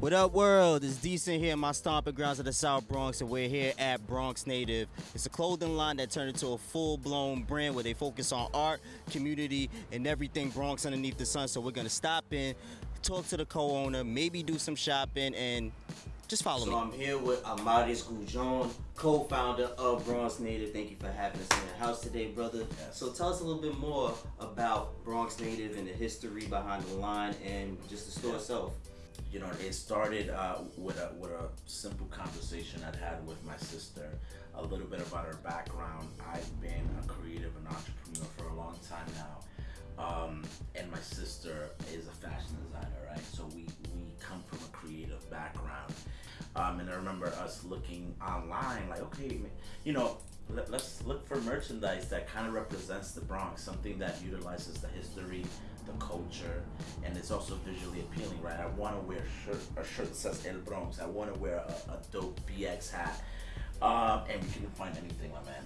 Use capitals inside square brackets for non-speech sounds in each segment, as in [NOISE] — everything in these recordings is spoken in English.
What up, world? It's Decent here in my stomping grounds of the South Bronx, and we're here at Bronx Native. It's a clothing line that turned into a full blown brand where they focus on art, community, and everything Bronx underneath the sun. So we're gonna stop in, talk to the co owner, maybe do some shopping, and just follow So me. So I'm here with Amaris Gujon, co-founder of Bronx Native. Thank you for having us in the house today, brother. Yes. So tell us a little bit more about Bronx Native and the history behind the line and just the store itself. You know, it started uh, with a with a simple conversation I'd had with my sister. A little bit about her background. I've been a creative and entrepreneur for a long time now, um, and my sister is a fashion designer, right? So we we come from a creative background. Um, and I remember us looking online, like, okay, you know, let, let's look for merchandise that kind of represents the Bronx, something that utilizes the history, the culture, and it's also visually appealing, right? I want to wear a shirt, a shirt that says El Bronx. I want to wear a, a dope BX hat, um, and we couldn't find anything, my man.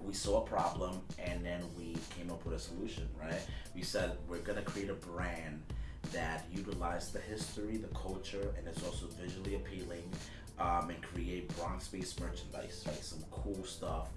We saw a problem, and then we came up with a solution, right? We said we're gonna create a brand that utilizes the history, the culture, and it's also visually appealing, um, and create Bronx-based merchandise, right? Some cool stuff,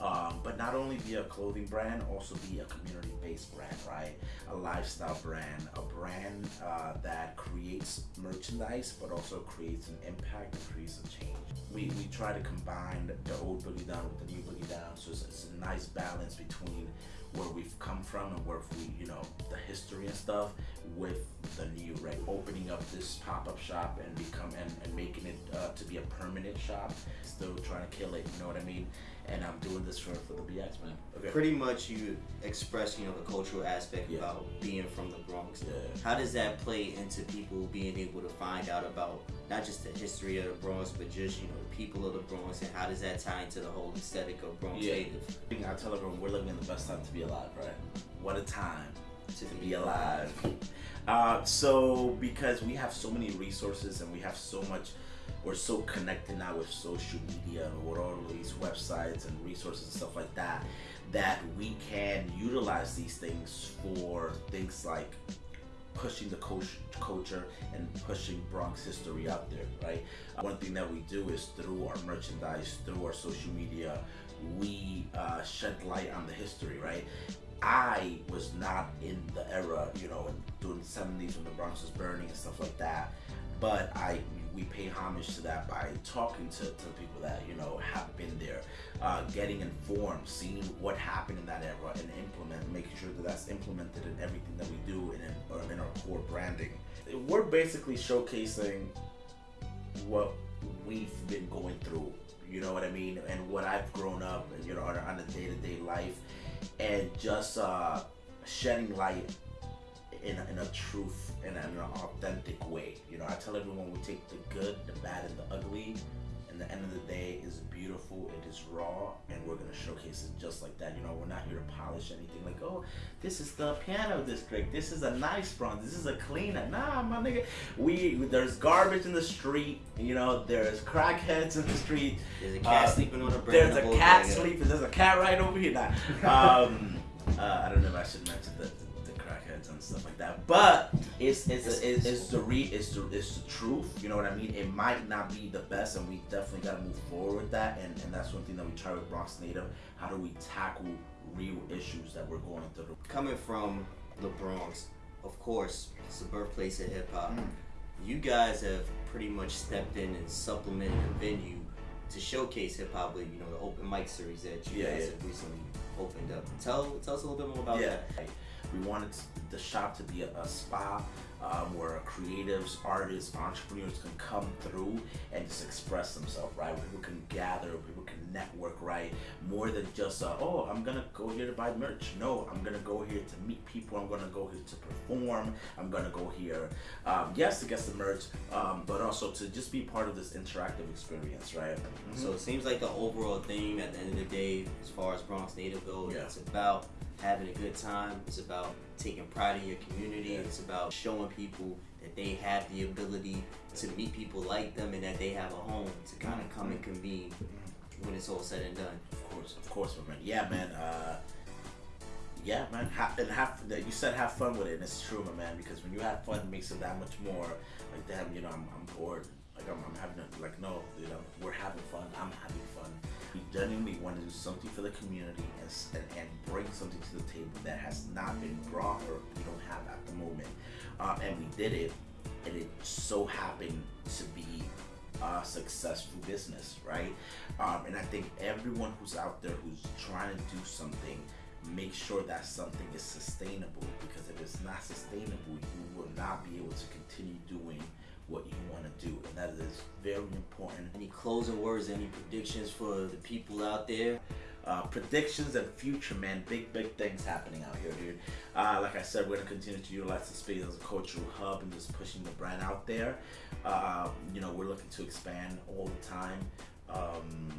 um, but not only be a clothing brand, also be a community-based brand, right? A lifestyle brand, a brand uh, that creates merchandise, but also creates an impact and creates a change. We, we try to combine the old boogie down with the new boogie down, so it's, it's a nice balance between where we've come from and where we, you know, the history and stuff with the? Opening up this pop-up shop and become and, and making it uh, to be a permanent shop. Still trying to kill it, you know what I mean? And I'm doing this for, for the BX man. Okay. Pretty much you express, you know, the cultural aspect Yeah. about being from the Bronx. Yeah. How does that play into people being able to find out about not just the history of the Bronx, but just, you know, the people of the Bronx and how does that tie into the whole aesthetic of Bronx Yeah. Native? I tell everyone we're living in the best time to be alive, right? What a time to be alive. Uh, so because we have so many resources and we have so much, we're so connected now with social media and with all these websites and resources and stuff like that, that we can utilize these things for things like pushing the culture and pushing Bronx history out there, right? Uh, one thing that we do is through our merchandise, through our social media, we uh, shed light on the history, right? I was not in the era, you know, in during the 70s when the Bronx was burning and stuff like that. But I, we pay homage to that by talking to, to people that you know have been there, uh, getting informed, seeing what happened in that era, and implement, making sure that that's implemented in everything that we do and in, in our core branding. We're basically showcasing what we've been going through. You know what I mean, and what I've grown up, and you know, on, on a day-to-day life, and just uh, shedding light in a, in a truth in, an authentic way. You know, I tell everyone we take the good, the bad, and the ugly. And the end of the day is beautiful. It is raw, and we're gonna showcase it just like that. You know, we're not here to polish anything. Like, oh, this is the piano district. This is a nice bronze. This is a cleaner. Nah, my nigga. We there's garbage in the street. You know, there's crackheads in the street. There's a cat Uh, sleeping on a There's a cat sleeping. There's a cat right over here. Nah. Um, uh, I don't know if I should mention the crackheads and stuff like that, but it's it's it's, it's, it's the re it's the it's the truth. You know what I mean? It might not be the best, and we definitely got to move forward with that. And and that's one thing that we try with Bronx Native. How do we tackle real issues that we're going through? coming from the Bronx, of course, it's the birthplace of hip hop. Mm. You guys have pretty much stepped in and supplemented the venue to showcase hip hop with you know the open mic series that you Yeah, guys yeah. have recently opened up. Tell tell us a little bit more about yeah. that. We wanted the shop to be a, a spa um, where creatives, artists, entrepreneurs can come through and just express themselves, right? People can gather, people can network, right? More than just, uh, oh, I'm gonna go here to buy merch. No, I'm gonna go here to meet people. I'm gonna go here to perform. I'm gonna go here, um, yes, to get some merch, um, but also to just be part of this interactive experience, right? So it seems like the overall theme at the end of the day, as far as Bronx Native goes, Yeah. it's about having a good time. It's about taking pride in your community. It's about showing people that they have the ability to meet people like them and that they have a home to kind of come and convene when it's all said and done. Of course, of course, my man. Yeah, man. Uh, yeah, man. Ha- and have you said have fun with it, and it's true, my man. Because when you have fun, it makes it that much more. Like, damn, you know, I'm, I'm bored. Like, I'm, I'm having a, like, no, you know, we're having fun. I'm having fun. We genuinely want to do something for the community and, and, and bring something to the table that has not been brought or we don't have at the moment. Uh, and we did it, and it so happened to be a successful business, right? Um, and I think everyone who's out there who's trying to do something, make sure that something is sustainable because if it's not sustainable, you will not be able to continue doing what you want to do, and that is very important. Any closing words, any predictions for the people out there? Uh, predictions and future, man. Big, big things happening out here, dude. Uh, like I said, we're gonna continue to utilize the space as a cultural hub and just pushing the brand out there. Uh, you know, we're looking to expand all the time. Um,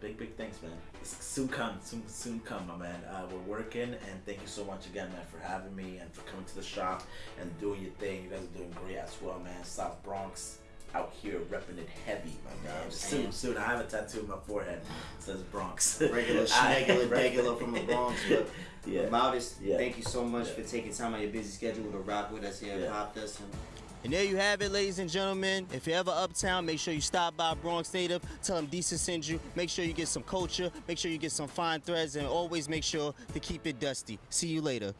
big, big things, man. It's soon come, soon, soon come, my man. Uh, we're working, and thank you so much again, man, for having me and for coming to the shop and doing your thing. You guys are doing great as well, man. South Bronx out here repping it heavy, my man. Soon, soon. I have a tattoo on my forehead. It says Bronx. [LAUGHS] Regular, I- [LAUGHS] regular from the Bronx. But [LAUGHS] Yeah. Modest, Yeah. thank you so much Yeah. for taking time out of your busy schedule to rock with us here at Yeah. Popdust. And there you have it, ladies and gentlemen. If you're ever uptown, make sure you stop by Bronx Native. Tell them Decent sends you. Make sure you get some culture. Make sure you get some fine threads. And always make sure to keep it dusty. See you later.